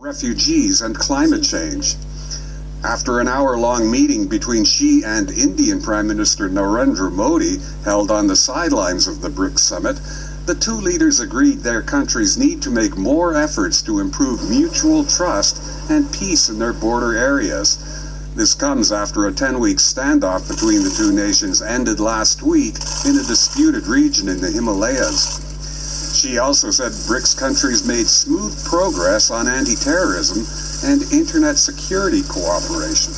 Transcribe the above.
refugees and climate change. After an hour-long meeting between Xi and Indian Prime Minister Narendra Modi held on the sidelines of the BRICS summit, the two leaders agreed their countries need to make more efforts to improve mutual trust and peace in their border areas. This comes after a 10-week standoff between the two nations ended last week in a disputed region in the Himalayas. She also said BRICS countries made smooth progress on anti-terrorism and internet security cooperation.